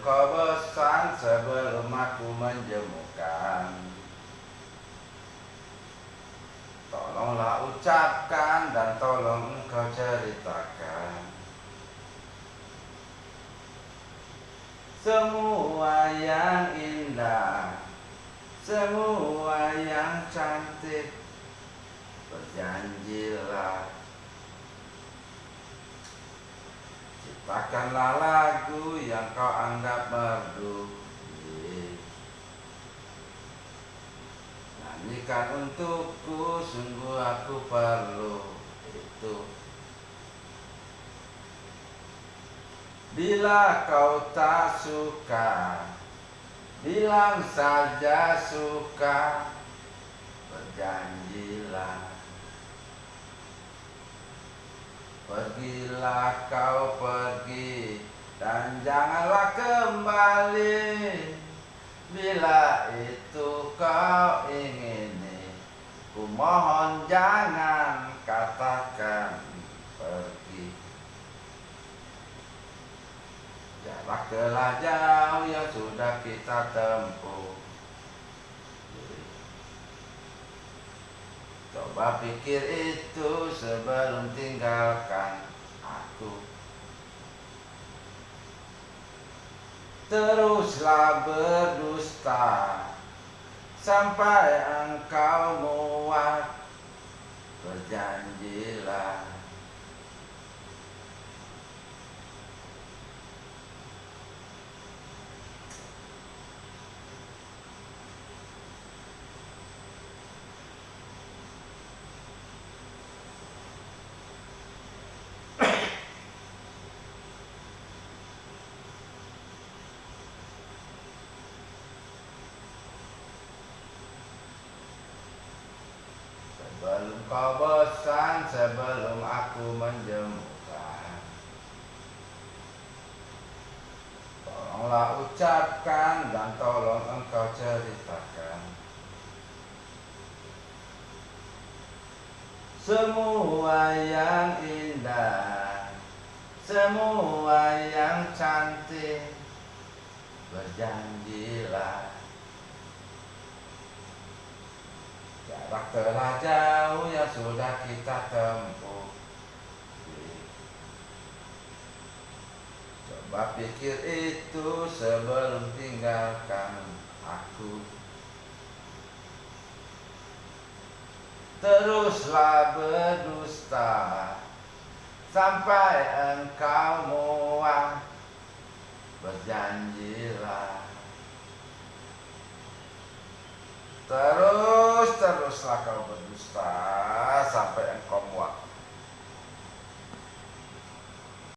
kau bosan sebelum aku menjemukan. Tolonglah ucapkan dan tolong engkau ceritakan. Semua yang indah Semua yang cantik Berjanjilah Ciptakanlah lagu yang kau anggap merdu. Nyanyikan untukku, sungguh aku perlu itu. Bila kau tak suka Bilang saja suka. Berjanjilah Pergilah kau pergi Dan janganlah kembali. Bila itu kau ingini Ku mohon jangan katakan pergi. Jarak jauh yang sudah kita tempuh Coba pikir itu sebelum tinggalkan aku. Teruslah berdusta Sampai engkau muak Berjanjilah Sebelum kau bosan, sebelum aku menjemukan Tolonglah ucapkan dan tolong engkau ceritakan. Semua yang indah Semua yang cantik Berjanjilah Jarak telah jauh yang sudah kita tempuh. Coba pikir itu sebelum tinggalkan aku. Teruslah berdusta Sampai engkau muak. Berjanjilah. Terus teruslah kau berdusta sampai engkau